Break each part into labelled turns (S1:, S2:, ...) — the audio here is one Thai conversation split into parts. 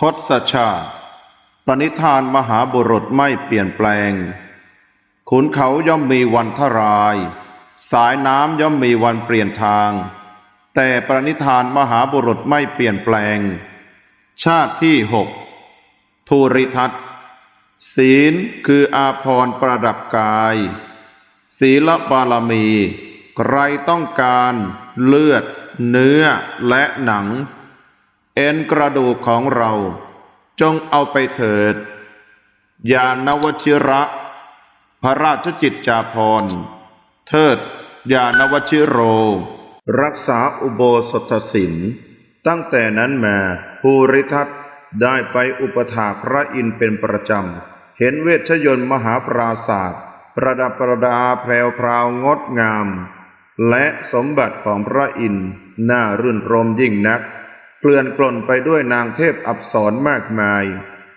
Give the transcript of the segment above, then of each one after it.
S1: ทศชาติ ปณิธานมหาบุรุษไม่เปลี่ยนแปลง ขุนเขาย่อมมีวันทราย สายน้ำย่อมมีวันเปลี่ยนทาง แต่ปณิธานมหาบุรุษไม่เปลี่ยนแปลง ชาติที่หกภูริทัตศีลคืออาภรณ์ประดับกาย ศีลบารมี ใครต้องการเลือด เนื้อและหนัง เอ็นกระดูกของเรา จงเอาไปเถิด ยานวชิระ พระราชจิตจาภรเทิด ยานวชิโร รักษาอุโบสถศีลตั้งแต่นั้นมาภูริทัตได้ไปอุปถาพระอินเป็นประจำ เห็นเวชยนต์มหาปราศาสตร์ประดับประดาแพรวพราวงดงาม และสมบัติของพระอินทร์น่ารื่นรมยิ่งนัก เกลื่อนกล่นไปด้วยนางเทพอับสรมากมาย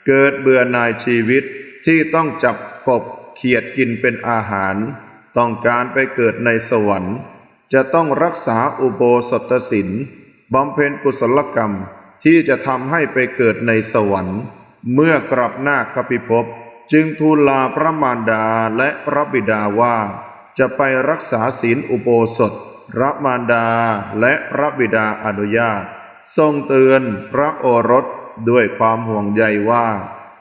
S1: เกิดเบื่อนายชีวิตที่ต้องจับกบเขียดกินเป็นอาหาร ต้องการไปเกิดในสวรรค์ จะต้องรักษาอุโบสถศีลบำเพ็ญกุศลกรรมที่จะทำให้ไปเกิดในสวรรค์ เมื่อกลับหน้าคปิภพจึงทูลลาพระมารดาและพระบิดาว่า จะไปรักษาศีลอุโบสถ พระมารดาและพระบิดาอนุญาต ทรงเตือนพระโอรสด้วยความห่วงใยว่า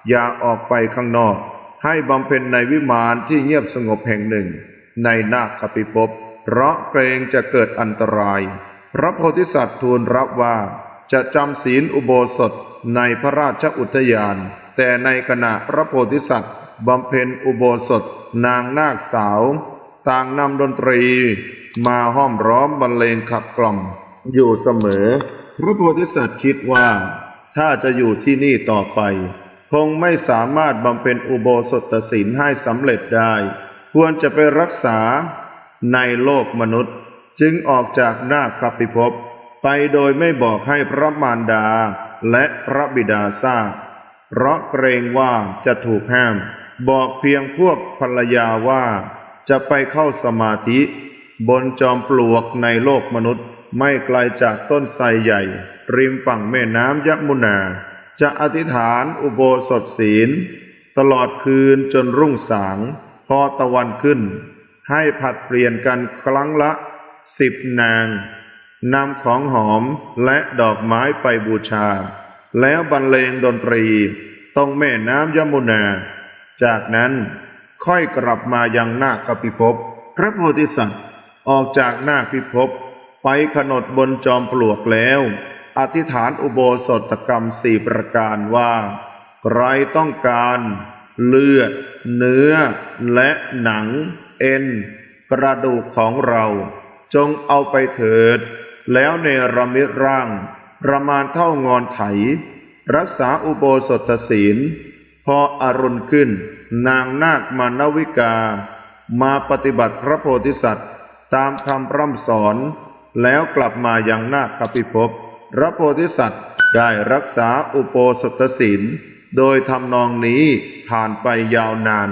S1: อย่าออกไปข้างนอก ให้บำเพ็ญในวิมานที่เงียบสงบแห่งหนึ่ง ในนาคปิภพเพราะเกรงจะเกิดอันตราย พระโพธิสัตว์ทูลรับว่า จะจำศีลอุโบสถในพระราชอุทยาน แต่ในขณะพระโพธิสัตว์บำเพ็ญอุโบสถนางนาคสาว ต่างนำดนตรี มาห้อมร้อมบรรเลงขับกล่อมอยู่เสมอ พระโพธิสัตว์คิดว่า ถ้าจะอยู่ที่นี่ต่อไป คงไม่สามารถบำเพ็ญอุโบสถศีลให้สำเร็จได้ ควรจะไปรักษาในโลกมนุษย์ จึงออกจากนาคปิภพไปโดยไม่บอกให้พระมารดาและพระบิดาทราบเพราะเกรงว่าจะถูกห้าม บอกเพียงพวกภรรยาว่า จะไปเข้าสมาธิ บนจอมปลวกในโลกมนุษย์ ไม่ไกลจากต้นไทรใหญ่ ริมฝั่งแม่น้ำยมุนา จะอธิษฐานอุโบสถศีล ตลอดคืนจนรุ่งสาง พอตะวันขึ้น ให้ผัดเปลี่ยนกันครั้งละสิบนางนำของหอมและดอกไม้ไปบูชา แล้วบรรเลงดนตรีตรงแม่น้ำยมุนา จากนั้นค่อยกลับมายังนาคปิภพ พระโพธิสัตว์ออกจากนาคปิภพ ไปขนดบนจอมปลวกแล้ว อธิษฐานอุโบสถกรรมสี่ประการว่า ใครต้องการ เลือด เนื้อ และหนัง เอ็น กระดูกของเรา จงเอาไปเถิด แล้วเนรมิตร่าง ประมาณเท่างอนไถ รักษาอุโบสถศีล พออรุณขึ้น นางนาคมานวิกา มาปฏิบัติพระโพธิสัตว์ ตามคำพร่ำสอน แล้วกลับมายังนาคปิภพพระโพธิสัตว์ได้รักษาอุโปสถศีล โดยทำนองนี้ผ่านไปยาวนาน